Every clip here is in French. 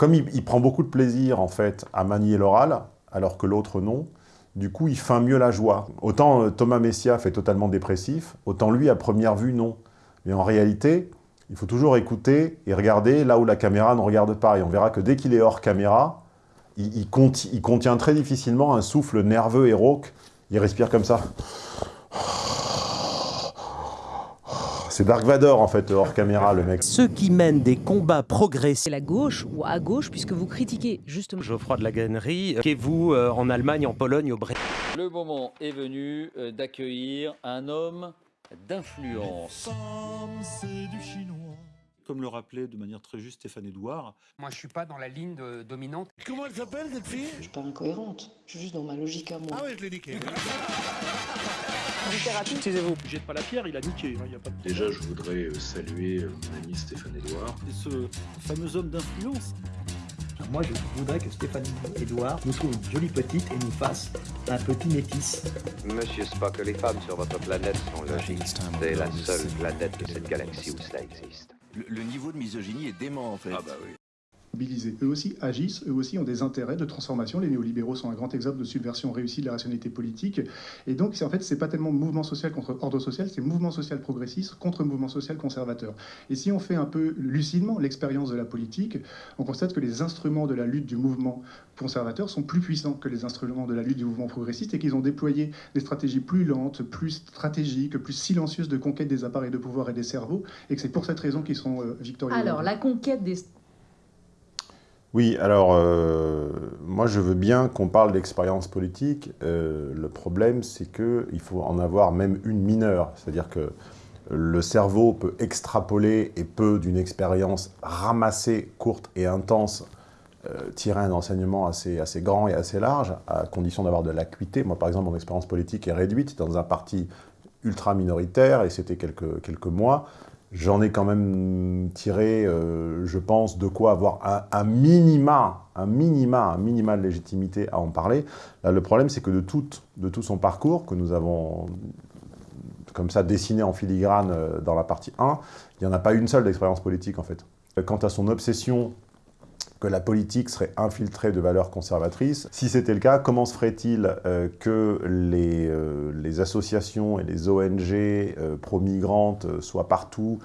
comme il, prend beaucoup de plaisir, en fait, à manier l'oral, alors que l'autre non, du coup, il feint mieux la joie. Autant euh, Thomas Messia fait totalement dépressif, autant lui, à première vue, non. Mais en réalité, il faut toujours écouter et regarder là où la caméra ne regarde pas. Et on verra que dès qu'il est hors caméra, il, il, il, contient très difficilement un souffle nerveux et rauque. Il respire comme ça. C'est Dark Vador, en fait, hors caméra, le mec. Ceux qui mènent des combats progressifs... la gauche ou à gauche, puisque vous critiquez justement... Geoffroy de la Gannerie, qu'est-vous euh, en Allemagne, en Pologne, au Brésil? Le moment est venu euh, d'accueillir un homme d'influence. c'est du chinois. Comme le rappelait de manière très juste Stéphane Edouard. Moi, je suis pas dans la ligne de, dominante. Comment elle s'appelle, cette fille? Je suis pas incohérente. Je suis juste dans ma logique à moi. Ah ouais, je l'ai niqué. Littérature, excusez-vous. Jette pas la pierre, il a niqué. Hein, y a pas de... Déjà, je voudrais euh, saluer euh, mon ami Stéphane Edouard. Et ce fameux homme d'influence. Moi, je voudrais que Stéphane Edouard nous trouve une jolie petite et nous fasse un petit métis. Monsieur Spock, les femmes sur votre planète sont logiques. C'est la seule planète de cette galaxie où cela existe. Le, niveau de misogynie est dément en fait. Ah bah oui. Mobilisés. Eux aussi agissent, eux aussi ont des intérêts de transformation. Les néolibéraux sont un grand exemple de subversion réussie de la rationalité politique. Et donc, en fait, c'est pas tellement mouvement social contre ordre social, c'est mouvement social progressiste contre mouvement social conservateur. Et si on fait un peu lucidement l'expérience de la politique, on constate que les instruments de la lutte du mouvement conservateur sont plus puissants que les instruments de la lutte du mouvement progressiste et qu'ils ont déployé des stratégies plus lentes, plus stratégiques, plus silencieuses de conquête des appareils de pouvoir et des cerveaux, et que c'est pour cette raison qu'ils sont euh, victorieux. Alors, la conquête des oui, alors, euh, moi je veux bien qu'on parle d'expérience politique. Euh, le problème, c'est qu'il faut en avoir même une mineure. C'est-à-dire que le cerveau peut extrapoler et peut, d'une expérience ramassée, courte et intense, euh, tirer un enseignement assez, assez grand et assez large, à condition d'avoir de l'acuité. Moi, par exemple, mon expérience politique est réduite dans un parti ultra minoritaire, et c'était quelques, quelques mois. J'en ai quand même tiré, euh, je pense, de quoi avoir un, minima, un minima, un minima de légitimité à en parler. Là, le problème, c'est que de tout, de tout son parcours, que nous avons comme ça dessiné en filigrane euh, dans la partie 1, il n'y en a pas une seule d'expérience politique, en fait. Quant à son obsession que la politique serait infiltrée de valeurs conservatrices. Si c'était le cas, comment se ferait-il euh, que les, euh, les, associations et les ONG euh, pro-migrantes soient partout?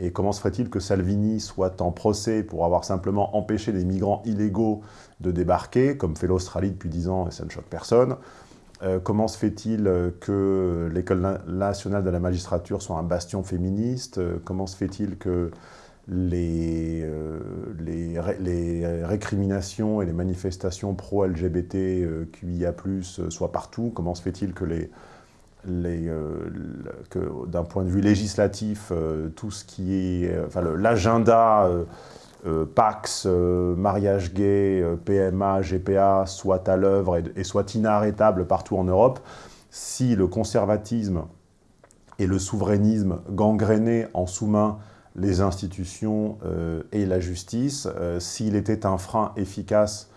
Et comment se ferait-il que Salvini soit en procès pour avoir simplement empêché les migrants illégaux de débarquer, comme fait l'Australie depuis 10 ans et ça ne choque personne? Comment se fait-il que l'École nationale de la magistrature soit un bastion féministe? Comment se fait-il que les, euh, les, récriminations et les manifestations pro-LGBT QIA+, soient partout Comment se fait-il que les, euh, que d'un point de vue législatif, euh, tout ce qui est, euh, enfin l'agenda euh, euh, Pax, mariage gay, PMA, GPA soit à l'œuvre et, et, soit inarrêtable partout en Europe, si le conservatisme et le souverainisme gangrénaient en sous-main les institutions euh, et la justice, euh, s'il était un frein efficace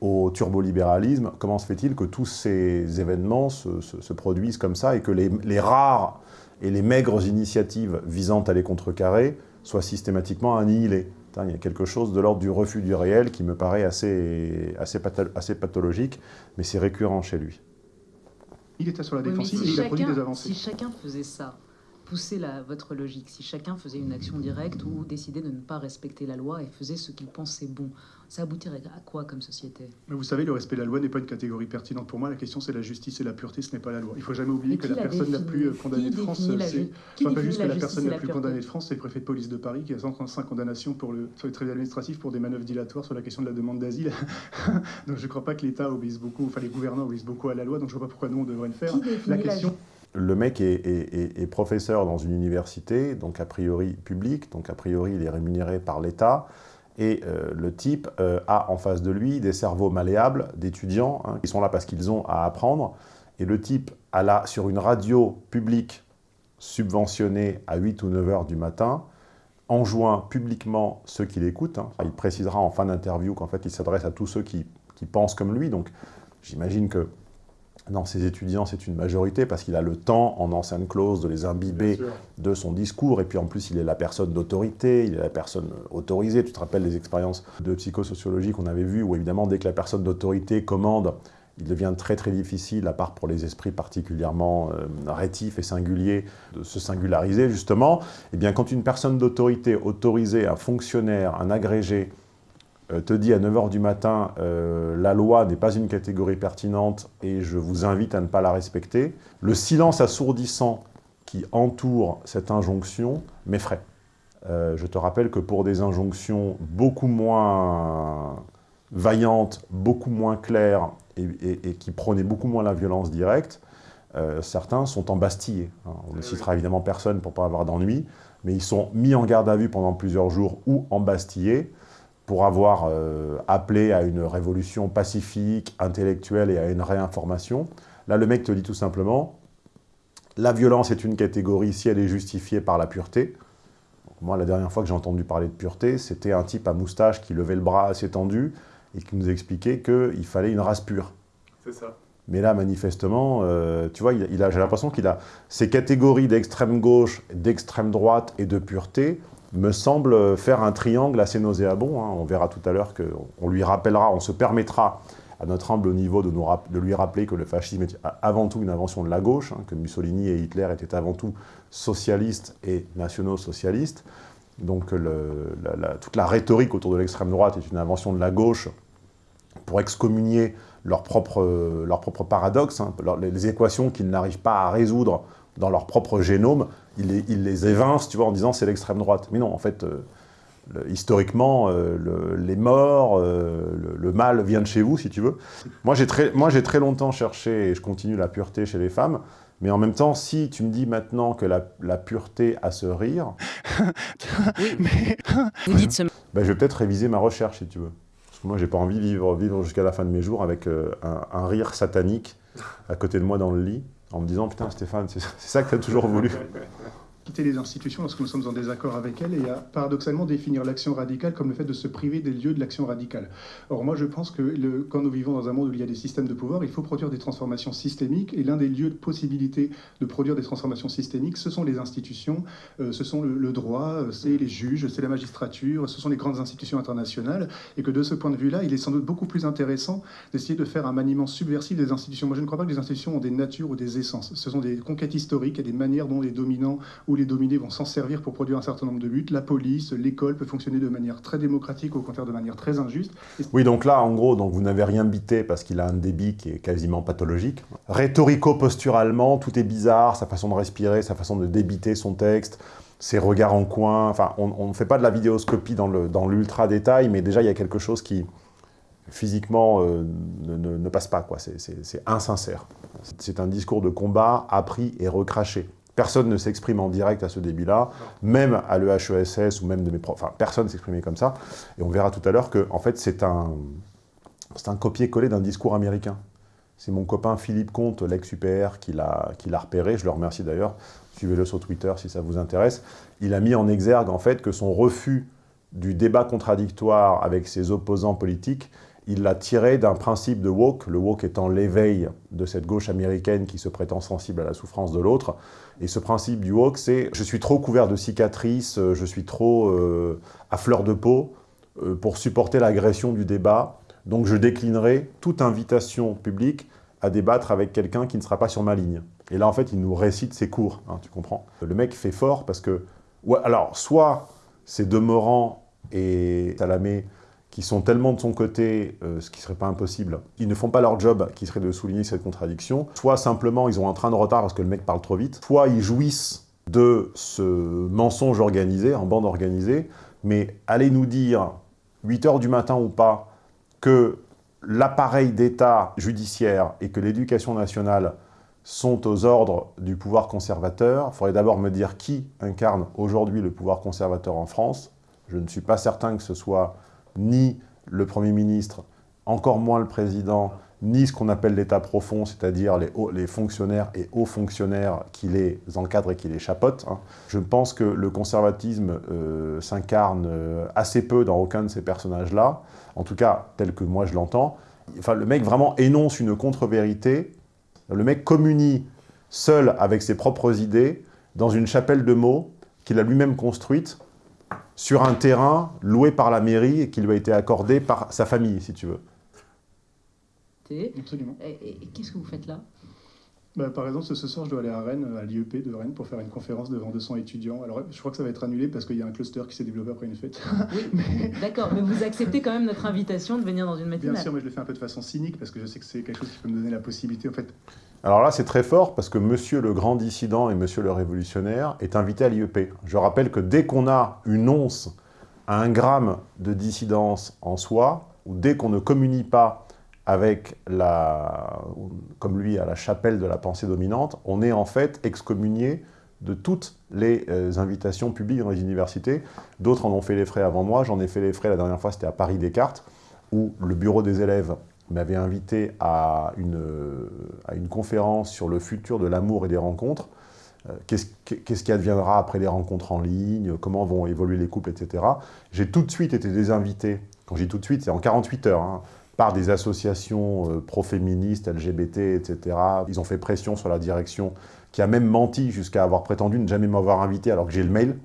au turbolibéralisme, comment se fait-il que tous ces événements se, se, se, produisent comme ça et que les, les, rares et les maigres initiatives visant à les contrecarrer soient systématiquement annihilées? Il y a quelque chose de l'ordre du refus du réel qui me paraît assez, assez, assez pathologique, mais c'est récurrent chez lui. Il était sur la défensive oui, si et il a produit des avancées. Si chacun faisait ça, pousser la, votre logique. Si chacun faisait une action directe ou décidait de ne pas respecter la loi et faisait ce qu'il pensait bon, ça aboutirait à quoi comme société? Mais vous savez, le respect de la loi n'est pas une catégorie pertinente pour moi. La question, c'est la justice et la pureté, ce n'est pas la loi. Il ne faut jamais oublier que la personne la plus condamnée de France, c'est pas juste que la personne la plus condamnée de France, c'est le préfet de police de Paris qui a 135 condamnations pour le, sur les tribunaux administratifs pour des manœuvres dilatoires sur la question de la demande d'asile. donc je ne crois pas que l'État obéisse beaucoup, enfin les gouvernants obéissent beaucoup à la loi, donc je ne vois pas pourquoi nous on devrait le faire. La question le mec est, professeur dans une université, donc a priori publique, donc a priori il est rémunéré par l'État, et euh, le type euh, a en face de lui des cerveaux malléables d'étudiants hein, qui sont là parce qu'ils ont à apprendre, et le type a là, sur une radio publique subventionnée à 8 ou 9 heures du matin, enjoint publiquement ceux qui l'écoutent, hein. il précisera en fin d'interview qu'en fait il s'adresse à tous ceux qui pensent comme lui, donc j'imagine que dans ses étudiants, c'est une majorité, parce qu'il a le temps, en ancienne clause, de les imbiber de son discours, et puis en plus, il est la personne d'autorité, il est la personne autorisée. Tu te rappelles les expériences de psychosociologie qu'on avait vues, où évidemment, dès que la personne d'autorité commande, il devient très très difficile, à part pour les esprits particulièrement euh, rétifs et singuliers, de se singulariser justement. Et bien quand une personne d'autorité autorisée, un fonctionnaire, un agrégé, te dit à 9h du matin euh, la loi n'est pas une catégorie pertinente et je vous invite à ne pas la respecter », le silence assourdissant qui entoure cette injonction m'effraie. Euh, je te rappelle que pour des injonctions beaucoup moins vaillantes, beaucoup moins claires et, qui prônaient beaucoup moins la violence directe, certains sont embastillés. Hein. On ne citera évidemment personne pour ne pas avoir d'ennui, mais ils sont mis en garde à vue pendant plusieurs jours ou embastillés pour avoir euh, appelé à une révolution pacifique, intellectuelle et à une réinformation. Là, le mec te dit tout simplement, la violence est une catégorie si elle est justifiée par la pureté. moi, la dernière fois que j'ai entendu parler de pureté, c'était un type à moustache qui levait le bras assez tendu et qui nous expliquait qu'il fallait une race pure. C'est ça. Mais là, manifestement, euh, tu vois, il, a, j'ai l'impression qu'il a ces catégories d'extrême gauche, d'extrême droite et de pureté me semble faire un triangle assez nauséabond. Hein. On verra tout à l'heure qu'on lui rappellera, on se permettra à notre humble niveau de, nous de, lui rappeler que le fascisme est avant tout une invention de la gauche, hein, que Mussolini et Hitler étaient avant tout socialistes et nationaux-socialistes. Donc toute la rhétorique autour de l'extrême droite est une invention de la gauche pour excommunier leur propre, leur paradoxe, hein, les équations qu'ils n'arrivent pas à résoudre dans leur propre génome, ils les, il les évincent, tu vois, en disant c'est l'extrême droite. Mais non, en fait, euh, historiquement, euh, les morts, euh, le, mal vient de chez vous, si tu veux. Moi, j'ai très, très longtemps cherché, et je continue la pureté chez les femmes, mais en même temps, si tu me dis maintenant que la, la pureté a ce rire, mais... Vous dites ce... ben, je vais peut-être réviser ma recherche, si tu veux. Parce que moi, j'ai pas envie de vivre, vivre jusqu'à la fin de mes jours avec un, un rire satanique à côté de moi dans le lit en me disant, putain Stéphane, c'est ça que tu as toujours voulu. quitter les institutions lorsque nous sommes en désaccord avec elles et à paradoxalement définir l'action radicale comme le fait de se priver des lieux de l'action radicale. Or moi je pense que le, quand nous vivons dans un monde où il y a des systèmes de pouvoir, il faut produire des transformations systémiques et l'un des lieux de possibilité de produire des transformations systémiques, ce sont les institutions, euh, ce sont le, droit, euh, c'est les juges, c'est la magistrature, ce sont les grandes institutions internationales et que de ce point de vue-là, il est sans doute beaucoup plus intéressant d'essayer de faire un maniement subversif des institutions. Moi je ne crois pas que les institutions ont des natures ou des essences. Ce sont des conquêtes historiques et des manières dont les dominants ou les dominés vont s'en servir pour produire un certain nombre de buts. La police, l'école peut fonctionner de manière très démocratique, au contraire de manière très injuste. Oui, donc là, en gros, donc vous n'avez rien bité parce qu'il a un débit qui est quasiment pathologique. Rhétorico-posturalement, tout est bizarre, sa façon de respirer, sa façon de débiter son texte, ses regards en coin. Enfin, on ne fait pas de la vidéoscopie dans l'ultra-détail, mais déjà, il y a quelque chose qui, physiquement, euh, ne, ne, passe pas. C'est insincère. C'est un discours de combat appris et recraché. Personne ne s'exprime en direct à ce débit-là, même à l'EHESS ou même de mes profs. Enfin, personne s'exprimait comme ça. Et on verra tout à l'heure que, en fait, c'est un, un copier-coller d'un discours américain. C'est mon copain Philippe Comte, l'ex-UPR, qui l'a repéré. Je le remercie d'ailleurs. Suivez-le sur Twitter si ça vous intéresse. Il a mis en exergue, en fait, que son refus du débat contradictoire avec ses opposants politiques il l'a tiré d'un principe de woke, le woke étant l'éveil de cette gauche américaine qui se prétend sensible à la souffrance de l'autre. Et ce principe du woke, c'est « je suis trop couvert de cicatrices, je suis trop euh, à fleur de peau euh, pour supporter l'agression du débat, donc je déclinerai toute invitation publique à débattre avec quelqu'un qui ne sera pas sur ma ligne. » Et là, en fait, il nous récite ses cours, hein, tu comprends Le mec fait fort parce que... alors, soit c'est Demorand et Salamé qui sont tellement de son côté, euh, ce qui serait pas impossible, ils ne font pas leur job, qui serait de souligner cette contradiction, soit simplement ils ont un train de retard parce que le mec parle trop vite, soit ils jouissent de ce mensonge organisé, en bande organisée, mais allez nous dire, 8 heures du matin ou pas, que l'appareil d'État judiciaire et que l'éducation nationale sont aux ordres du pouvoir conservateur, il faudrait d'abord me dire qui incarne aujourd'hui le pouvoir conservateur en France. Je ne suis pas certain que ce soit ni le Premier ministre, encore moins le Président, ni ce qu'on appelle l'État profond, c'est-à-dire les, fonctionnaires et hauts fonctionnaires qui les encadrent et qui les chapotent. Hein. Je pense que le conservatisme euh, s'incarne euh, assez peu dans aucun de ces personnages-là, en tout cas tel que moi je l'entends. Enfin, le mec vraiment énonce une contre-vérité Le mec communie seul avec ses propres idées dans une chapelle de mots qu'il a lui-même construite sur un terrain loué par la mairie et qui lui a été accordé par sa famille, si tu veux. Absolument. Et, et qu'est-ce que vous faites là? Bah, par exemple, ce soir, je dois aller à Rennes, à l'IEP de Rennes, pour faire une conférence devant 200 étudiants. Alors, je crois que ça va être annulé parce qu'il y a un cluster qui s'est développé après une fête. Oui, mais... d'accord, mais vous acceptez quand même notre invitation de venir dans une matinale? Bien sûr, mais je le fais un peu de façon cynique parce que je sais que c'est quelque chose qui peut me donner la possibilité, en fait. Alors là, c'est très fort parce que monsieur le grand dissident et monsieur le révolutionnaire est invité à l'IEP. Je rappelle que dès qu'on a une once à un gramme de dissidence en soi, ou dès qu'on ne communie pas avec la, comme lui, à la chapelle de la pensée dominante, on est en fait excommunié de toutes les euh, invitations publiques dans les universités. D'autres en ont fait les frais avant moi, j'en ai fait les frais la dernière fois, c'était à Paris Descartes, où le bureau des élèves m'avait invité à une, à une conférence sur le futur de l'amour et des rencontres. Euh, Qu'est-ce qui adviendra après les rencontres en ligne Comment vont évoluer les couples, etc. J'ai tout de suite été désinvité. Quand je dis tout de suite, c'est en 48 heures. Hein, par des associations euh, pro-féministes, LGBT, etc. Ils ont fait pression sur la direction, qui a même menti jusqu'à avoir prétendu ne jamais m'avoir invité alors que j'ai le mail.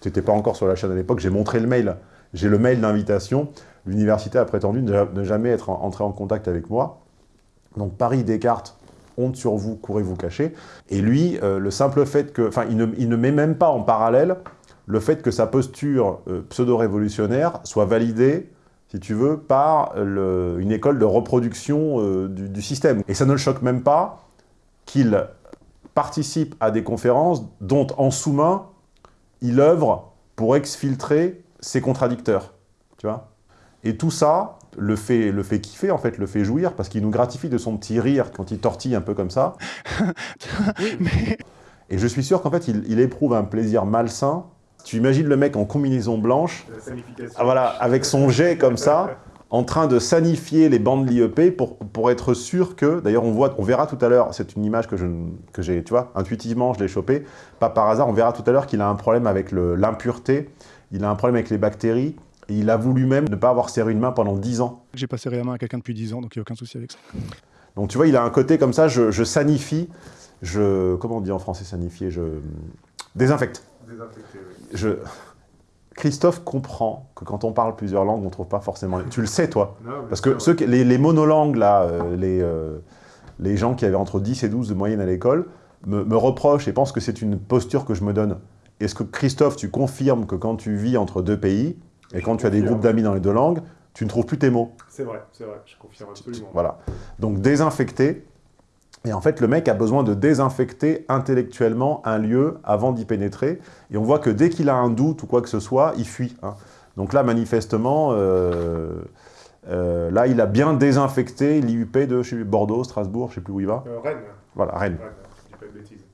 C'était pas encore sur la chaîne à l'époque, j'ai montré le mail. J'ai le mail d'invitation. L'université a prétendu ne jamais être entré en contact avec moi. Donc Paris Descartes, honte sur vous, courez vous cacher. Et lui, euh, le simple fait que... Enfin, il ne, met même pas en parallèle le fait que sa posture euh, pseudo-révolutionnaire soit validée si tu veux, par une école de reproduction euh, du, du, système. Et ça ne le choque même pas qu'il participe à des conférences dont, en sous-main, il œuvre pour exfiltrer ses contradicteurs. Tu vois? Et tout ça le fait, le fait kiffer, en fait, le fait jouir, parce qu'il nous gratifie de son petit rire quand il tortille un peu comme ça. Mais... Et je suis sûr qu'en fait, il, il éprouve un plaisir malsain. Tu imagines le mec en combinaison blanche, ah, voilà, avec son jet comme ça, en train de sanifier les bandes de l'IEP pour, pour être sûr que, d'ailleurs on voit, on verra tout à l'heure, c'est une image que j'ai, que tu vois, intuitivement je l'ai chopée, pas par hasard, on verra tout à l'heure qu'il a un problème avec l'impureté, il a un problème avec les bactéries, il a voulu même ne pas avoir serré une main pendant 10 ans. J'ai pas serré la main à quelqu'un depuis 10 ans, donc il n'y a aucun souci avec ça. Donc tu vois, il a un côté comme ça, je, je sanifie, je, comment on dit en français sanifier, je désinfecte. Désinfecter, oui. Je... Christophe comprend que quand on parle plusieurs langues, on ne trouve pas forcément... Tu le sais, toi non, Parce que ceux, les, les, monolangues, là, euh, les, euh, les gens qui avaient entre 10 et 12 de moyenne à l'école, me, me, reprochent et pensent que c'est une posture que je me donne. Est-ce que, Christophe, tu confirmes que quand tu vis entre deux pays, et quand tu as des groupes d'amis dans les deux langues, tu ne trouves plus tes mots C'est vrai, c'est vrai, je confirme absolument. Voilà. Donc, désinfecter, et en fait, le mec a besoin de désinfecter intellectuellement un lieu avant d'y pénétrer. Et on voit que dès qu'il a un doute ou quoi que ce soit, il fuit. Hein. Donc là, manifestement, euh, euh, là, il a bien désinfecté l'IUP de chez Bordeaux, Strasbourg, je ne sais plus où il va. Euh, Rennes. Voilà, Rennes. Rennes. Je dis pas de bêtises.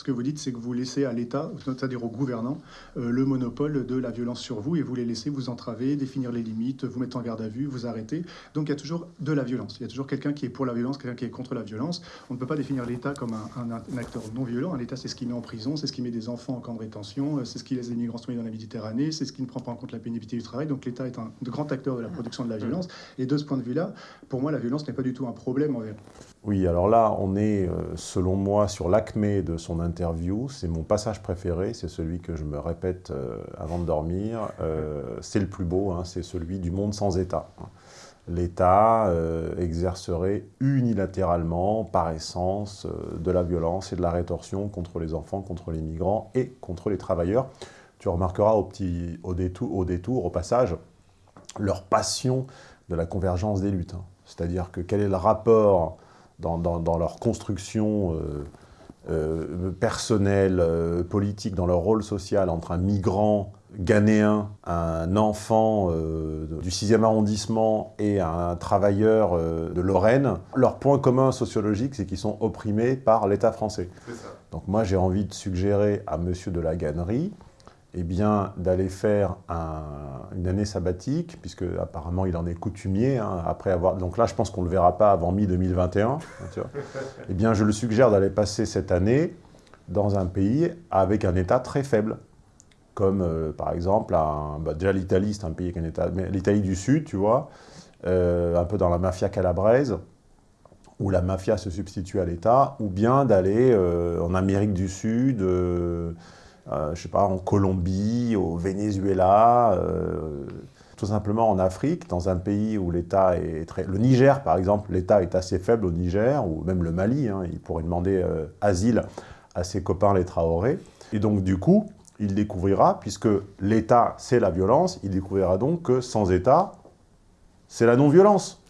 Ce que vous dites, c'est que vous laissez à l'État, c'est-à-dire aux gouvernants, euh, le monopole de la violence sur vous et vous les laissez vous entraver, définir les limites, vous mettre en garde à vue, vous arrêter. Donc il y a toujours de la violence. Il y a toujours quelqu'un qui est pour la violence, quelqu'un qui est contre la violence. On ne peut pas définir l'État comme un, un, un, acteur non violent. L'État, c'est ce qui met en prison, c'est ce qui met des enfants en camp de rétention, c'est ce qui laisse les migrants se dans la Méditerranée, c'est ce qui ne prend pas en compte la pénibilité du travail. Donc l'État est un grand acteur de la production de la violence. Et de ce point de vue-là, pour moi, la violence n'est pas du tout un problème envers. Oui, alors là, on est, selon moi, sur l'acmé de son interview. C'est mon passage préféré, c'est celui que je me répète euh, avant de dormir. Euh, c'est le plus beau, hein, c'est celui du monde sans État. L'État euh, exercerait unilatéralement, par essence, euh, de la violence et de la rétorsion contre les enfants, contre les migrants et contre les travailleurs. Tu remarqueras au détour, au passage, leur passion de la convergence des luttes. Hein. C'est-à-dire que quel est le rapport dans, dans, dans leur construction euh, euh, personnel, euh, politique, dans leur rôle social entre un migrant ghanéen, un enfant du 6e arrondissement et un travailleur de Lorraine, leur point commun sociologique, c'est qu'ils sont opprimés par l'État français. Donc moi, j'ai envie de suggérer à monsieur de la Gannerie eh bien, d'aller faire un, une année sabbatique, puisque apparemment il en est coutumier, hein, après avoir... Donc là, je pense qu'on ne le verra pas avant mi-2021. eh bien, je le suggère d'aller passer cette année dans un pays avec un État très faible, comme euh, par exemple, un, bah, déjà l'Italie, c'est un pays avec un État... Mais l'Italie du Sud, tu vois, euh, un peu dans la mafia calabraise, où la mafia se substitue à l'État, ou bien d'aller euh, en Amérique du Sud, euh, je sais pas, en Colombie, au Venezuela, euh, tout simplement en Afrique, dans un pays où l'État est très... Le Niger, par exemple, l'État est assez faible au Niger, ou même le Mali, hein, il pourrait demander euh, asile à ses copains les Traoré. Et donc, du coup, il découvrira, puisque l'État, c'est la violence, il découvrira donc que sans État, c'est la non-violence.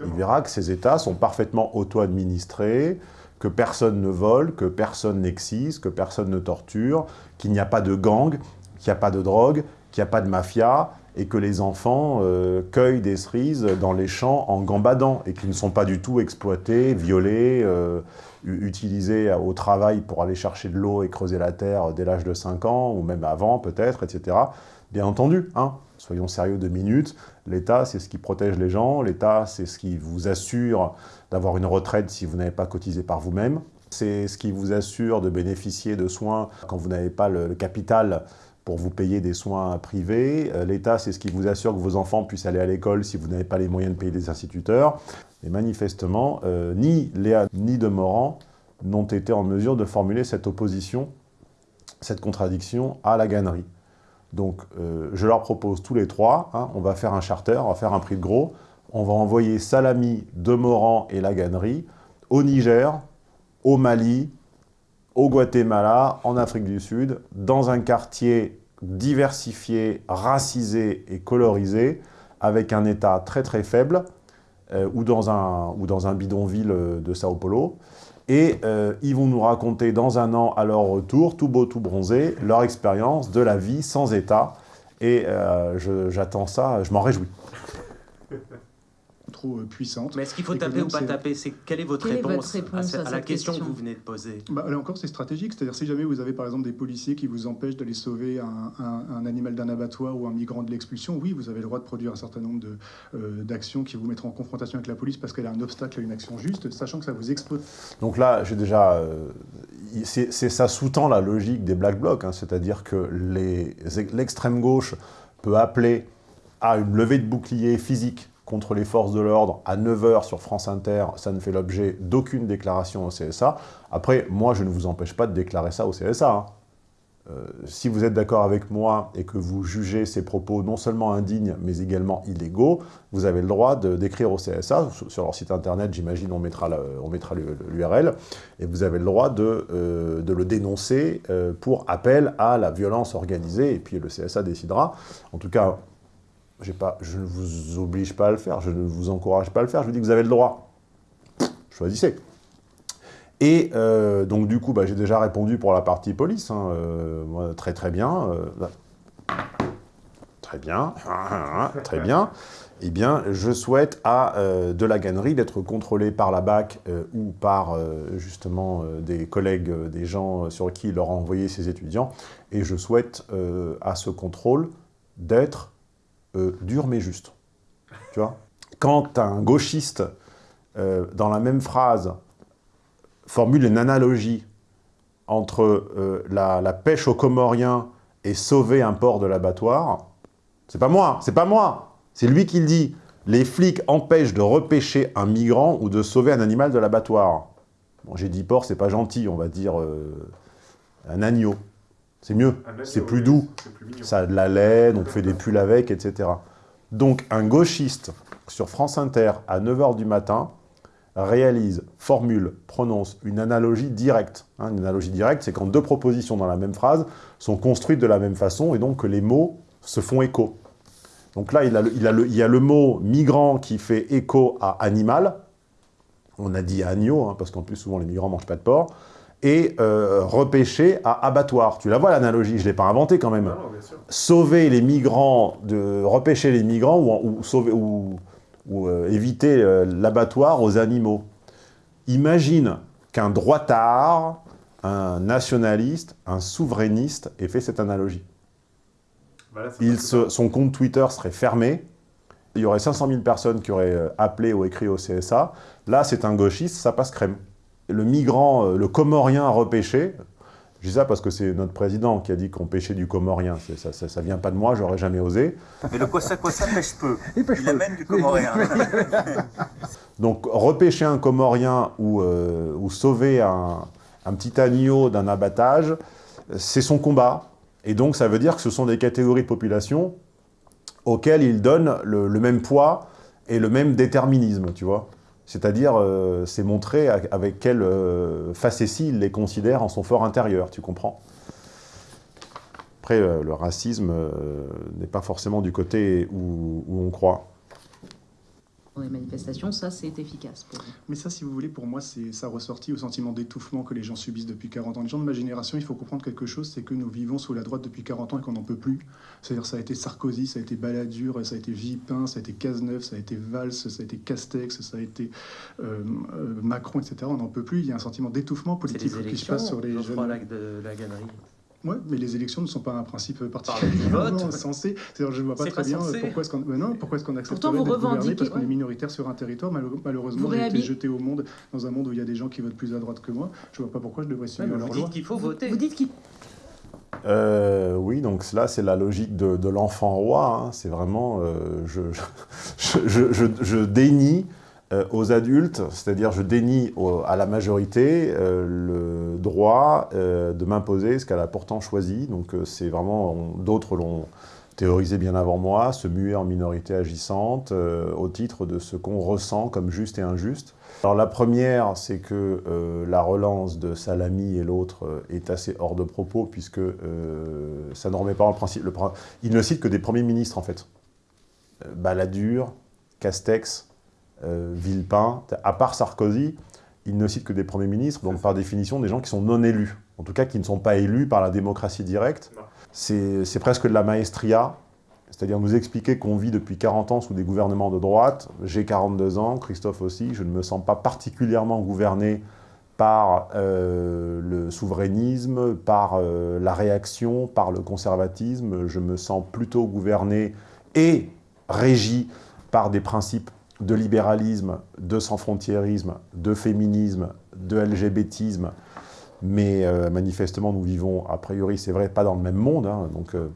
Il verra que ces États sont parfaitement auto-administrés, que personne ne vole, que personne n'excise, que personne ne torture, qu'il n'y a pas de gang, qu'il n'y a pas de drogue, qu'il n'y a pas de mafia, et que les enfants euh, cueillent des cerises dans les champs en gambadant, et qu'ils ne sont pas du tout exploités, violés, euh, utilisés au travail pour aller chercher de l'eau et creuser la terre dès l'âge de 5 ans, ou même avant peut-être, etc. Bien entendu, hein, soyons sérieux deux minutes, l'État c'est ce qui protège les gens, l'État c'est ce qui vous assure d'avoir une retraite si vous n'avez pas cotisé par vous-même, c'est ce qui vous assure de bénéficier de soins quand vous n'avez pas le, capital pour vous payer des soins privés. Euh, L'État, c'est ce qui vous assure que vos enfants puissent aller à l'école si vous n'avez pas les moyens de payer des instituteurs. Et manifestement, euh, ni Léa ni Demorand n'ont été en mesure de formuler cette opposition, cette contradiction à la gannerie. Donc, euh, je leur propose tous les trois, hein, on va faire un charter, on va faire un prix de gros, on va envoyer Salami, Demorand et la gannerie au Niger, au Mali, au Guatemala, en Afrique du Sud, dans un quartier diversifié, racisé et colorisé, avec un État très très faible, euh, ou, dans un, ou dans un bidonville de Sao Paulo. Et euh, ils vont nous raconter dans un an, à leur retour, tout beau, tout bronzé, leur expérience de la vie sans État. Et euh, j'attends ça, je m'en réjouis trop puissante. Mais est-ce qu'il faut taper ou pas taper? C'est Quelle est votre Quelle est réponse, votre réponse à, à à la question, question que vous venez de poser? Bah, là encore, c'est stratégique. C'est-à-dire, si jamais vous avez par exemple des policiers qui vous empêchent d'aller sauver un, un- un animal d'un abattoir ou un migrant de l'expulsion, oui, vous avez le droit de produire un certain nombre de, euh, d'actions qui vous mettront en confrontation avec la police parce qu'elle a un obstacle à une action juste, sachant que ça vous expose. Donc là, j'ai déjà... euh, c'est ça sous-tend la logique des Black Blocs, hein, c'est-à-dire que l'extrême gauche peut appeler à une levée de bouclier physique contre les forces de l'ordre à 9h sur France Inter, ça ne fait l'objet d'aucune déclaration au CSA. Après, moi, je ne vous empêche pas de déclarer ça au CSA. hein. Euh, si vous êtes d'accord avec moi et que vous jugez ces propos non seulement indignes, mais également illégaux, vous avez le droit d'écrire au CSA, sur- leur site internet, j'imagine, on mettra l'URL, et vous avez le droit de, euh, le dénoncer euh, pour appel à la violence organisée, et puis le CSA décidera. En tout cas, je ne vous oblige pas à le faire, je ne vous encourage pas à le faire, je vous dis que vous avez le droit. Choisissez. Et euh, donc du coup, bah, j'ai déjà répondu pour la partie police, hein, euh, très très bien. euh, là. très bien, très bien. Eh bien, je souhaite à de la gannerie d'être contrôlé par la BAC ou par justement des collègues, des gens sur qui il leur a envoyé ses étudiants. Et je souhaite à ce contrôle d'être euh, dur mais juste. Tu vois? Quand un gauchiste, euh, dans la même phrase, formule une analogie entre euh, la, pêche aux Comoriens et sauver un port de l'abattoir, c'est pas moi, c'est pas moi, c'est lui qui le dit. Les flics empêchent de repêcher un migrant ou de sauver un animal de l'abattoir. Bon, j'ai dit porc, c'est pas gentil, on va dire un agneau. C'est mieux, agneau, c'est plus doux, ça a de la laine, on fait des pulls avec, etc. Donc un gauchiste sur France Inter à 9h du matin réalise, formule, prononce une analogie directe. hein. une analogie directe, c'est quand deux propositions dans la même phrase sont construites de la même façon et donc que les mots se font écho. Donc là, il, a le- il a le- il y a le mot migrant qui fait écho à animal. On a dit agneau, hein, parce qu'en plus, souvent, les migrants ne mangent pas de porc. Et euh, repêcher à abattoir. Tu la vois, l'analogie, je ne l'ai pas inventée quand même. Non, non, bien sûr. Sauver les migrants, de repêcher les migrants ou, ou sauver, ou, ou, euh, éviter euh, l'abattoir aux animaux. Imagine qu'un droitard, un nationaliste, un souverainiste ait fait cette analogie. Bah Il se- son compte Twitter serait fermé. Il y aurait 500 000 personnes qui auraient appelé ou écrit au CSA. Là, c'est un gauchiste, ça passe crème. Le migrant, euh, le comorien repêché, je dis ça parce que c'est notre président qui a dit qu'on pêchait du comorien. C'est- Ça, ça, ça vient pas de moi, j'aurais jamais osé. Mais le quoi ça pêche peu. Il amène du comorien. Donc repêcher un Comorien ou, euh, ou sauver un, un petit agneau d'un abattage, c'est son combat. Et donc ça veut dire que ce sont des catégories de population auxquelles il donne le, le même poids et le même déterminisme, tu vois. C'est-à-dire, euh, c'est montrer avec quelle euh, facétie il les considère en son fort intérieur, tu comprends? Après, euh, le racisme n'est pas forcément du côté où on croit. Les manifestations, ça c'est efficace pour. Mais ça, si vous voulez, pour moi, c'est ça ressortit au sentiment d'étouffement que les gens subissent depuis 40 ans. Les gens de ma génération, il faut comprendre quelque chose, c'est que nous vivons sous la droite depuis 40 ans et qu'on n'en peut plus. C'est-à-dire ça a été Sarkozy, ça a été Balladur, ça a été Villepin, ça a été Cazeneuve, ça a été Valls, ça a été Castex, ça a été euh, euh, Macron, etc. On n'en peut plus. Il y a un sentiment d'étouffement politique qui se passe sur les jeunes. de la gannerie. Ouais, mais les élections ne sont pas un principe particulièrement censé. C'est-à-dire, je ne vois pas très pas bien censé. pourquoi est-ce qu'on non, pourquoi est-ce qu'on accepterait Pourtant, vous d'être gouverné revendiquez- parce qu'on est ouais. minoritaire sur un territoire? Malheureusement, Vous j'ai été jeté au monde dans un monde où il y a des gens qui votent plus à droite que moi. Je ne vois pas pourquoi je devrais suivre leur loi. qu'il faut voter. Vous dites qu'il Euh, oui, donc là, c'est la logique de, de l'enfant roi. hein. C'est vraiment, euh, je, je, je, je- je dénie euh, aux adultes, c'est-à-dire je dénie à la majorité euh, le droit euh, de m'imposer ce qu'elle a pourtant choisi. Donc c'est vraiment, d'autres l'ont théorisé bien avant moi, se muer en minorité agissante au titre de ce qu'on ressent comme juste et injuste. Alors la première, c'est que la relance de Salami et l'autre est assez hors de propos, puisque ça ne remet pas en principe... Il ne cite que des premiers ministres, en fait. Balladur, Castex, euh, Villepin, à part Sarkozy, il ne cite que des premiers ministres, donc par définition des gens qui sont non élus, en tout cas qui ne sont pas élus par la démocratie directe. C'est presque de la maestria, c'est-à-dire nous expliquer qu'on vit depuis 40 ans sous des gouvernements de droite. J'ai 42 ans, Christophe aussi, je ne me sens pas particulièrement gouverné par euh, le souverainisme, par euh, la réaction, par le conservatisme. Je me sens plutôt gouverné et régi par des principes de libéralisme, de sans-frontiérisme, de féminisme, de LGBTisme. Mais euh, manifestement, nous vivons, a priori, c'est vrai, pas dans le même monde. hein. donc, euh,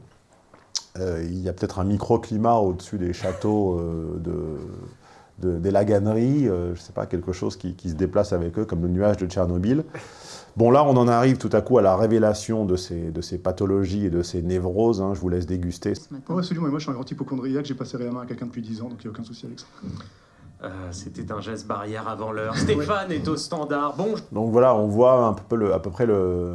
euh, il y a peut-être un microclimat au-dessus des châteaux de, de- des laganeries, je ne sais pas, quelque chose qui se déplace avec eux, comme le nuage de Tchernobyl. Bon, là, on en arrive tout à coup à la révélation de ces, de ces pathologies et de ces névroses. hein. je vous laisse déguster. Oh, absolument, et moi je suis un grand hypochondriaque, j'ai passé la main à quelqu'un depuis 10 ans, donc il n'y a aucun souci avec ça. Euh, C'était un geste barrière avant l'heure. Stéphane est au standard. Bon, Donc voilà, on voit un peu le- à peu près le,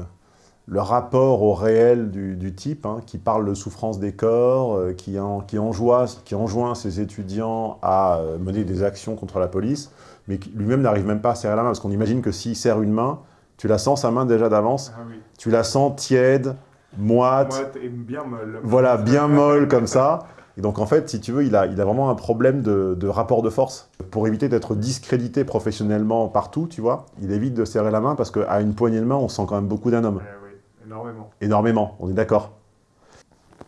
le rapport au réel du, du type, hein, qui parle de souffrance des corps, euh, qui, en- qui, enjoint, qui enjoint ses étudiants à euh, mener des actions contre la police, mais qui lui-même n'arrive même pas à serrer la main, parce qu'on imagine que s'il serre une main, tu la sens sa main déjà d'avance, Ah oui. tu la sens tiède, moite, Moite et bien molle. voilà, bien molle comme ça. Et donc en fait, si tu veux, il a, il a vraiment un problème de, de rapport de force. Pour éviter d'être discrédité professionnellement partout, tu vois, il évite de serrer la main parce qu'à une poignée de main, on sent quand même beaucoup d'un homme. Eh oui, énormément. Énormément, on est d'accord.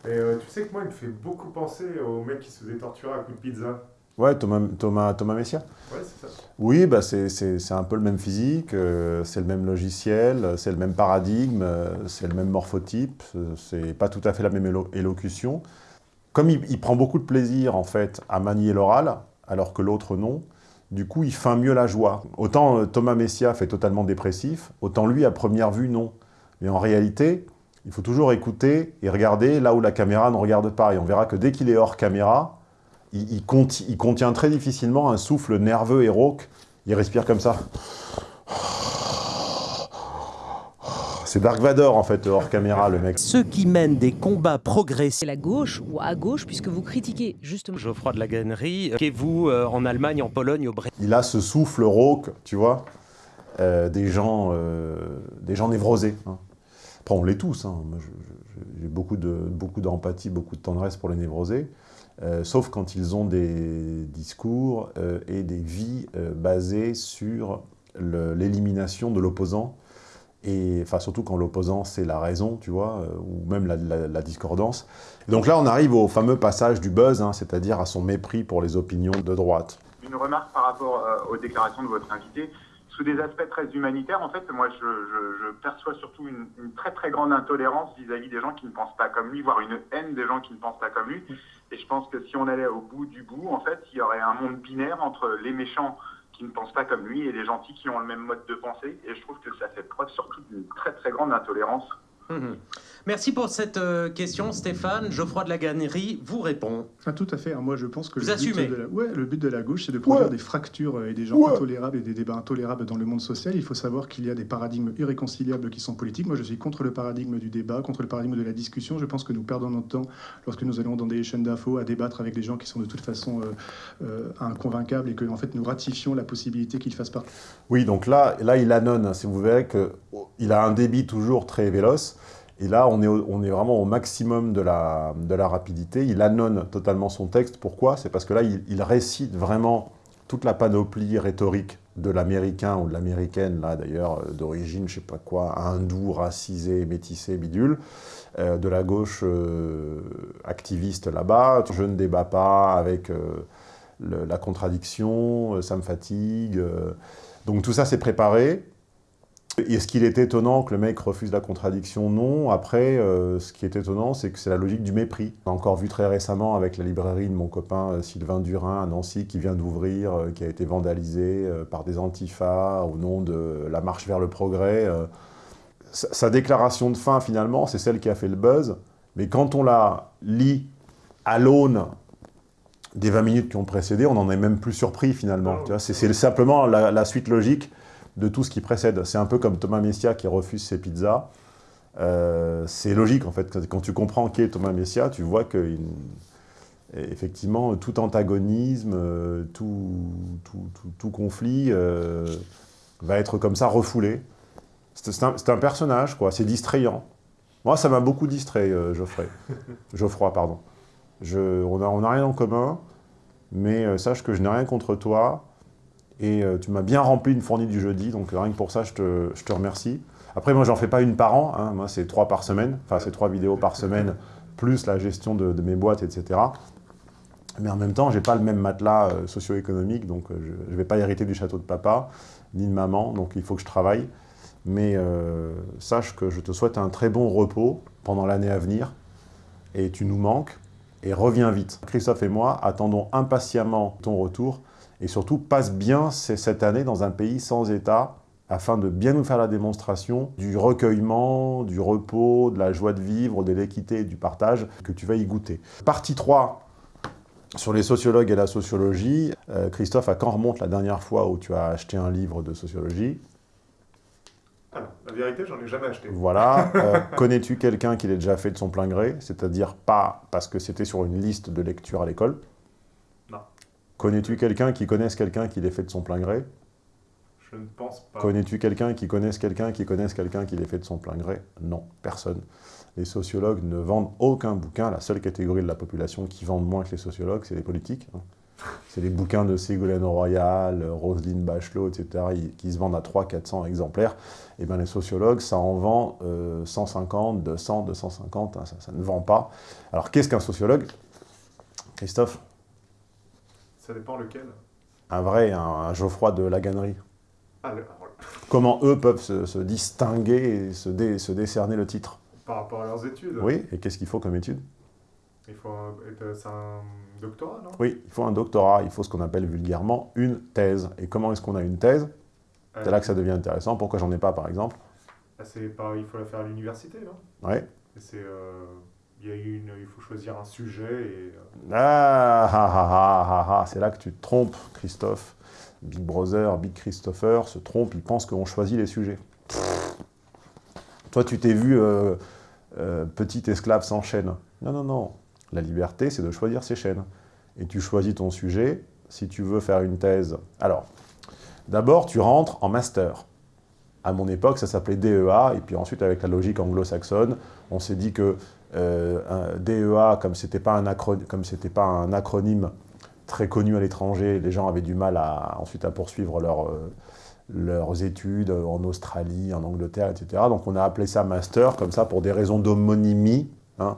Et euh, tu sais que moi, il me fait beaucoup penser au mec qui se faisait torturer à coups de pizza. Ouais, Thomas, Thomas, Thomas Messia Ouais, c'est ça. Oui, bah c'est un peu le même physique, euh, c'est le même logiciel, c'est le même paradigme, euh, c'est le même morphotype, euh, c'est pas tout à fait la même élo- élocution. Comme il, il prend beaucoup de plaisir, en fait, à manier l'oral, alors que l'autre non, du coup, il feint mieux la joie. Autant euh, Thomas Messia fait totalement dépressif, autant lui, à première vue, non. Mais en réalité, il faut toujours écouter et regarder là où la caméra ne regarde pas. Et on verra que dès qu'il est hors caméra, il, il conti- il contient très difficilement un souffle nerveux et rauque. Il respire comme ça. C'est Dark Vador, en fait, hors caméra, le mec. ceux qui mènent des combats progressifs. C'est la gauche ou à gauche, puisque vous critiquez justement. Geoffroy de la Gannerie, qu'est-vous euh, en Allemagne, en Pologne, au Brésil? Il a ce souffle rauque, tu vois, euh, des, gens, euh, des gens névrosés. hein. Après, on l'est tous. hein. J'ai beaucoup de- beaucoup d'empathie, beaucoup de tendresse pour les névrosés. Euh, sauf quand ils ont des discours euh, et des vies euh, basées sur l'élimination de l'opposant. Et enfin, surtout quand l'opposant, c'est la raison, tu vois, euh, ou même la, discordance. Donc là, on arrive au fameux passage du buzz, hein, c'est-à-dire à son mépris pour les opinions de droite. Une remarque par rapport aux déclarations de votre invité. Sous des aspects très humanitaires, en fait, moi, je, perçois surtout une très très grande intolérance vis-à-vis des gens qui ne pensent pas comme lui, voire une haine des gens qui ne pensent pas comme lui. Et je pense que si on allait au bout du bout, en fait, il y aurait un monde binaire entre les méchants qui ne pensent pas comme lui et des gentils qui ont le même mode de pensée. Et je trouve que ça fait preuve surtout d'une très très grande intolérance. Mhm. Merci pour cette euh, question, Stéphane. Geoffroy de la Gannerie vous répond. Ah, tout à fait. Alors, moi, je pense que Vous le assumez. but, de la... Ouais, le but de la gauche, c'est de produire Ouais. des fractures euh, et des gens Ouais. intolérables et des débats intolérables dans le monde social. Il faut savoir qu'il y a des paradigmes irréconciliables qui sont politiques. Moi, je suis contre le paradigme du débat, contre le paradigme de la discussion. Je pense que nous perdons notre temps lorsque nous allons dans des chaînes d'infos à débattre avec des gens qui sont de toute façon euh, euh, inconvaincables et que, en fait, nous ratifions la possibilité qu'ils fassent partie. Oui, donc là, là il annonce, hein, si vous verrez qu'il a un débit toujours très véloce, et là, on est, vraiment au maximum de la, rapidité. Il annonce totalement son texte. Pourquoi? C'est parce que là, il, récite vraiment toute la panoplie rhétorique de l'américain ou de l'américaine, là d'ailleurs, euh, d'origine, je sais pas quoi, hindou, racisé, métissé, bidule, euh, de la gauche euh, activiste là-bas. Je ne débat pas avec la contradiction, ça me fatigue. donc tout ça, c'est préparé. Est-ce qu'il est étonnant que le mec refuse la contradiction Non. Après, euh, ce qui est étonnant, c'est que c'est la logique du mépris. On a encore vu très récemment avec la librairie de mon copain euh, Sylvain Durin à Nancy, qui vient d'ouvrir, euh, qui a été vandalisée euh, par des antifas au nom de la marche vers le progrès. Sa, sa déclaration de fin, finalement, c'est celle qui a fait le buzz. Mais quand on la lit à l'aune des 20 minutes qui ont précédé, on n'en est même plus surpris, finalement. Vois, C'est c'est simplement la- la suite logique de tout ce qui précède. C'est un peu comme Thomas Messia qui refuse ses pizzas. Euh, c'est logique, en fait. Quand- tu comprends qui est Thomas Messia, tu vois que, effectivement, tout antagonisme, euh, tout, tout, tout- tout conflit euh, va être comme ça refoulé. C'est un, personnage, quoi. C'est distrayant. Moi, ça m'a beaucoup distrait, Geoffrey. Geoffroy, pardon. Je, on n'a on a rien en commun, mais sache que je n'ai rien contre toi. Et euh, tu m'as bien rempli une fournée du jeudi, donc rien que pour ça, je te, je te remercie. Après, moi, j'en fais pas une par an. hein. Moi, c'est trois par semaine. Enfin, c'est trois vidéos par semaine, plus la gestion de, mes boîtes, etc. Mais en même temps, j'ai pas le même matelas euh, socio-économique, donc euh, je ne vais pas hériter du château de papa, ni de maman, donc il faut que je travaille. Mais sache que je te souhaite un très bon repos pendant l'année à venir, et tu nous manques, et reviens vite. Christophe et moi attendons impatiemment ton retour, et surtout passe bien cette année dans un pays sans État, afin de bien nous faire la démonstration du recueillement, du repos, de la joie de vivre, de l'équité et du partage, que tu vas y goûter. Partie 3, sur les sociologues et la sociologie. Euh, Christophe, à quand remonte la dernière fois où tu as acheté un livre de sociologie? Ah non, la vérité, j'en ai jamais acheté. Voilà. Euh, Connais-tu quelqu'un qui l'ait déjà fait de son plein gré? C'est-à-dire pas parce que c'était sur une liste de lecture à l'école. Connais-tu quelqu'un qui connaisse quelqu'un qui l'ait fait de son plein gré? Je ne pense pas. Connais-tu quelqu'un qui connaisse quelqu'un qui connaisse quelqu'un qui l'ait fait de son plein gré? Non, personne. Les sociologues ne vendent aucun bouquin. La seule catégorie de la population qui vendent moins que les sociologues, c'est les politiques. hein. C'est les bouquins de Ségolène Royal, Roselyne Bachelot, etc., qui se vendent à 300-400 exemplaires. Et bien les sociologues, ça en vend euh, 150, 200, 250, hein, ça, ça ne vend pas. Alors qu'est-ce qu'un sociologue? Christophe? Ça dépend lequel. Un vrai, un, un Geoffroy de la Gannerie. Ah, le- voilà. Comment eux peuvent se, se distinguer et se, dé- se décerner le titre Par rapport à leurs études. Oui, et qu'est-ce qu'il faut comme étude? Il faut un... C'est un doctorat, non? Oui, il faut un doctorat, il faut ce qu'on appelle vulgairement une thèse. Et comment est-ce qu'on a une thèse? C'est là que ça devient intéressant. Pourquoi j'en ai pas, par exemple? Ah. Il faut la faire à l'université, non? Et c'est... euh, Il faut choisir un sujet et... euh, Ah, ah, ah, ah, c'est là que tu te trompes, Christophe. Big Brother, Big Christopher se trompe, il pense qu'on choisit les sujets. Toi, tu t'es vu euh, euh, petit esclave sans chaîne. Non, non, non. La liberté, c'est de choisir ses chaînes. Et tu choisis ton sujet si tu veux faire une thèse. Alors, d'abord, tu rentres en master. À mon époque, ça s'appelait DEA, et puis ensuite, avec la logique anglo-saxonne, on s'est dit que un DEA, comme pas acro- comme c'était pas un acronyme très connu à l'étranger, les gens avaient du mal à, ensuite à poursuivre euh, leurs études en Australie, en Angleterre, etc. Donc on a appelé ça master, comme ça, pour des raisons d'homonymie, hein,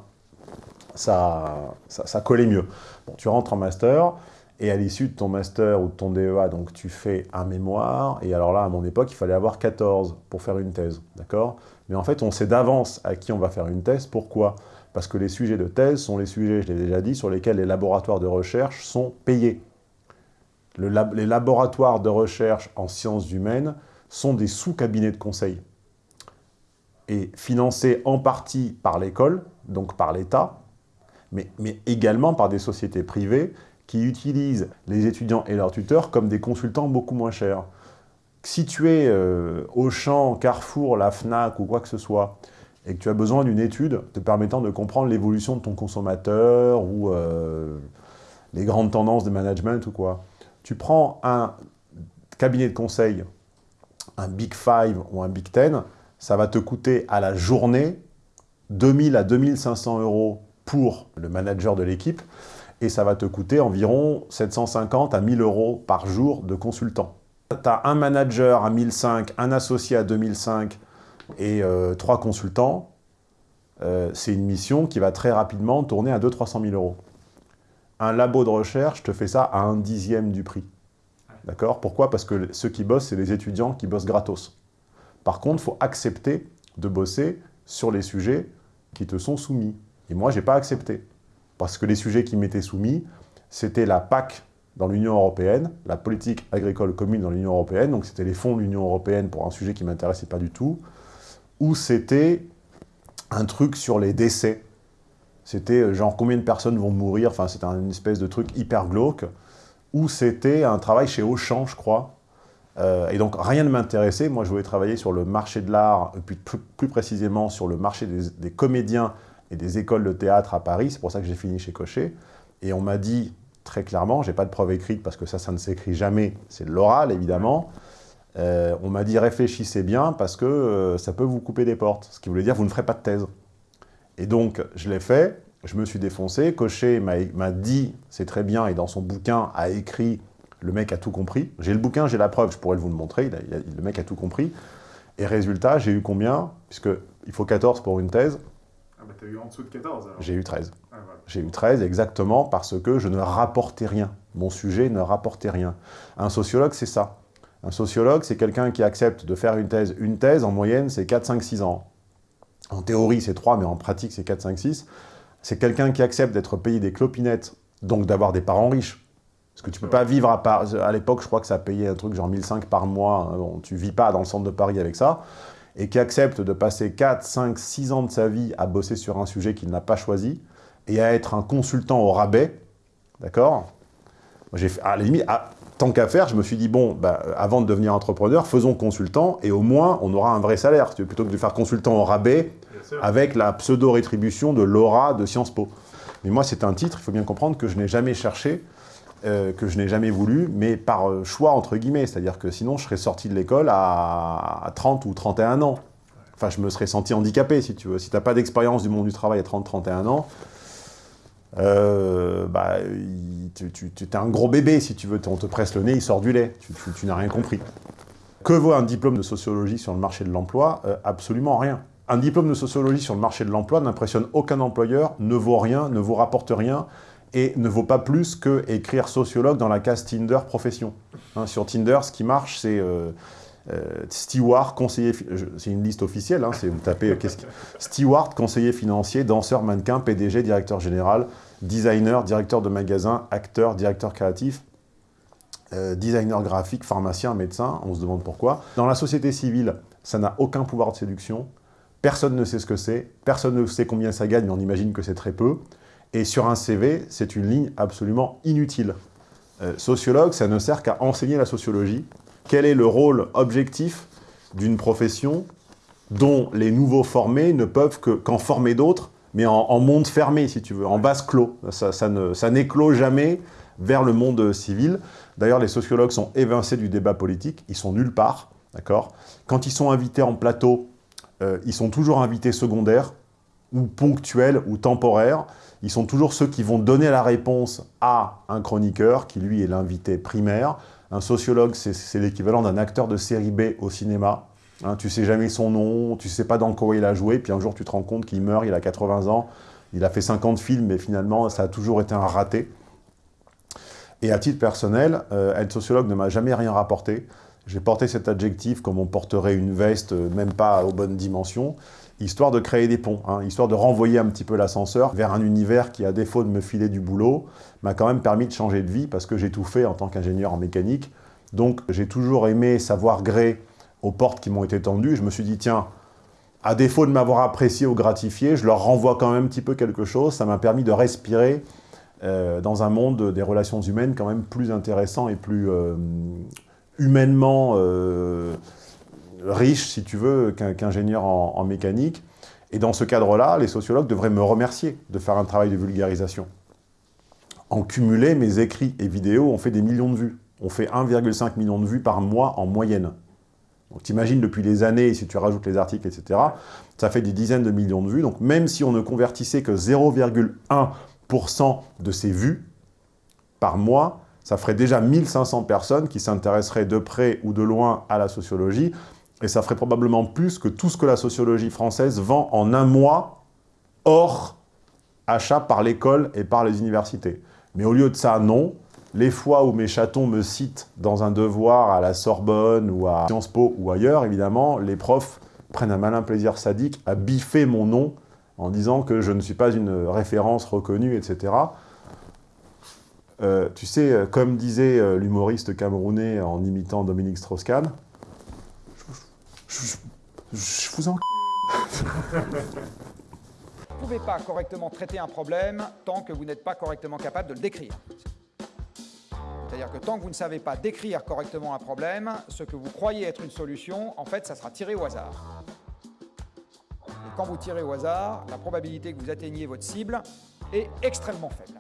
ça, ça, ça collait mieux. Bon, tu rentres en master, et à l'issue de ton master ou de ton DEA, donc tu fais un mémoire, et alors là, à mon époque, il fallait avoir 14 pour faire une thèse, d'accord? Mais en fait, on sait d'avance à qui on va faire une thèse, pourquoi? Parce que les sujets de thèse sont les sujets, je l'ai déjà dit, sur lesquels les laboratoires de recherche sont payés. Les laboratoires de recherche en sciences humaines sont des sous-cabinets de conseil et financés en partie par l'école, donc par l'État, mais également par des sociétés privées qui utilisent les étudiants et leurs tuteurs comme des consultants beaucoup moins chers. Si tu es euh, Auchan, Carrefour, la FNAC ou quoi que ce soit, et que tu as besoin d'une étude te permettant de comprendre l'évolution de ton consommateur ou euh, les grandes tendances de management ou quoi, tu prends un cabinet de conseil, un Big Five ou un Big Ten, ça va te coûter à la journée 2000 à 2500 euros pour le manager de l'équipe et ça va te coûter environ 750 à 1000 euros par jour de consultant. Tu as un manager à 1005, un associé à 2005 et euh, trois consultants. Euh, c'est une mission qui va très rapidement tourner à 200-300 000 euros. Un labo de recherche te fait ça à un dixième du prix. D'accord? Pourquoi? Parce que ceux qui bossent, c'est les étudiants qui bossent gratos. Par contre, il faut accepter de bosser sur les sujets qui te sont soumis. Et moi, je n'ai pas accepté. Parce que les sujets qui m'étaient soumis, c'était la PAC dans l'Union européenne, la politique agricole commune dans l'Union européenne, donc c'était les fonds de l'Union européenne pour un sujet qui ne m'intéressait pas du tout, ou c'était un truc sur les décès. C'était euh, genre combien de personnes vont mourir, enfin c'était une espèce de truc hyper glauque, ou c'était un travail chez Auchan, je crois. Euh, et donc rien ne m'intéressait, moi je voulais travailler sur le marché de l'art, plus, plus, précisément sur le marché des, des comédiens et des écoles de théâtre à Paris, c'est pour ça que j'ai fini chez Cochet. Et on m'a dit très clairement, j'ai pas de preuve écrite parce que ça, ça ne s'écrit jamais, c'est de l'oral évidemment. Euh, on m'a dit réfléchissez bien parce que euh, ça peut vous couper des portes, ce qui voulait dire vous ne ferez pas de thèse. Et donc je l'ai fait, je me suis défoncé, Cochet m'a dit c'est très bien et dans son bouquin a écrit le mec a tout compris. J'ai le bouquin, j'ai la preuve, je pourrais vous le montrer, le mec a tout compris. Et résultat, j'ai eu combien? Puisqu'il faut 14 pour une thèse, bah t'as eu en dessous de 14 J'ai eu 13. Ah, voilà. J'ai eu 13 exactement parce que je ne rapportais rien. Mon sujet ne rapportait rien. Un sociologue, c'est ça. Un sociologue, c'est quelqu'un qui accepte de faire une thèse. Une thèse, en moyenne, c'est 4, 5, 6 ans. En théorie, c'est 3, mais en pratique, c'est 4, 5, 6. C'est quelqu'un qui accepte d'être payé des clopinettes, donc d'avoir des parents riches. Parce que tu ne peux pas vivre à part... À l'époque, je crois que ça payait un truc genre 1005 par mois. Bon, tu vis pas dans le centre de Paris avec ça et qui accepte de passer 4, 5, 6 ans de sa vie à bosser sur un sujet qu'il n'a pas choisi, et à être un consultant au rabais, d'accord? À la limite, à, tant qu'à faire, je me suis dit, bon, bah, avant de devenir entrepreneur, faisons consultant, et au moins, on aura un vrai salaire, plutôt que de faire consultant au rabais, avec la pseudo-rétribution de l'aura de Sciences Po. Mais moi, c'est un titre, il faut bien comprendre que je n'ai jamais cherché, euh, que je n'ai jamais voulu, mais par euh, choix, entre guillemets. C'est-à-dire que sinon, je serais sorti de l'école à, à 30 ou 31 ans. Enfin, je me serais senti handicapé, si tu veux. Si tu n'as pas d'expérience du monde du travail à 30-31 ans, euh, bah, tu, tu, es un gros bébé, si tu veux. On te presse le nez, il sort du lait. Tu, tu n'as rien compris. Que vaut un diplôme de sociologie sur le marché de l'emploi? Absolument rien. Un diplôme de sociologie sur le marché de l'emploi n'impressionne aucun employeur, ne vaut rien, ne vous rapporte rien, et ne vaut pas plus que écrire sociologue dans la case Tinder profession. Hein, sur Tinder, ce qui marche, c'est euh, euh, steward, conseiller, c'est une liste officielle, hein, vous tapez qu steward, conseiller financier, danseur, mannequin, PDG, directeur général, designer, directeur de magasin, acteur, directeur créatif, euh, designer graphique, pharmacien, médecin, on se demande pourquoi. Dans la société civile, ça n'a aucun pouvoir de séduction, personne ne sait ce que c'est, personne ne sait combien ça gagne, mais on imagine que c'est très peu. Et sur un CV, c'est une ligne absolument inutile. Euh, sociologue, ça ne sert qu'à enseigner la sociologie. Quel est le rôle objectif d'une profession dont les nouveaux formés ne peuvent qu'en qu former d'autres, mais en, monde fermé, si tu veux, en base clos. Ça, ça n'éclot jamais vers le monde civil. D'ailleurs, les sociologues sont évincés du débat politique, ils sont nulle part, d'accord? Quand ils sont invités en plateau, euh, ils sont toujours invités secondaires, ou ponctuels, ou temporaires, ils sont toujours ceux qui vont donner la réponse à un chroniqueur, qui lui est l'invité primaire. Un sociologue, c'est l'équivalent d'un acteur de série B au cinéma. Hein, tu sais jamais son nom, tu sais pas dans quoi il a joué, puis un jour tu te rends compte qu'il meurt, il a 80 ans, il a fait 50 films, mais finalement ça a toujours été un raté. Et à titre personnel, euh, être sociologue ne m'a jamais rien rapporté. J'ai porté cet adjectif comme on porterait une veste, même pas aux bonnes dimensions. Histoire de créer des ponts, hein, histoire de renvoyer un petit peu l'ascenseur vers un univers qui, à défaut de me filer du boulot, m'a quand même permis de changer de vie parce que j'ai tout fait en tant qu'ingénieur en mécanique. Donc j'ai toujours aimé savoir gré aux portes qui m'ont été tendues. Je me suis dit, tiens, à défaut de m'avoir apprécié ou gratifié, je leur renvoie quand même un petit peu quelque chose. Ça m'a permis de respirer euh, dans un monde des relations humaines quand même plus intéressant et plus euh, humainement euh, riche, si tu veux, qu'ingénieur en, en mécanique. Et dans ce cadre-là, les sociologues devraient me remercier de faire un travail de vulgarisation. En cumulé, mes écrits et vidéos ont fait des millions de vues. On fait 1,5 million de vues par mois en moyenne. Donc t'imagines depuis des années, si tu rajoutes les articles, etc., ça fait des dizaines de millions de vues. Donc même si on ne convertissait que 0,1% de ces vues par mois, ça ferait déjà 1500 personnes qui s'intéresseraient de près ou de loin à la sociologie, et ça ferait probablement plus que tout ce que la sociologie française vend en un mois, hors achat par l'école et par les universités. Mais au lieu de ça, non. Les fois où mes chatons me citent dans un devoir à la Sorbonne ou à Sciences Po ou ailleurs, évidemment, les profs prennent un malin plaisir sadique à biffer mon nom en disant que je ne suis pas une référence reconnue, etc. Euh, tu sais, euh, comme disait euh, l'humoriste camerounais en imitant Dominique Strauss-Kahn, je, vous en... Vous ne pouvez pas correctement traiter un problème tant que vous n'êtes pas correctement capable de le décrire. C'est-à-dire que tant que vous ne savez pas décrire correctement un problème, ce que vous croyez être une solution, en fait, ça sera tiré au hasard. Et quand vous tirez au hasard, la probabilité que vous atteigniez votre cible est extrêmement faible.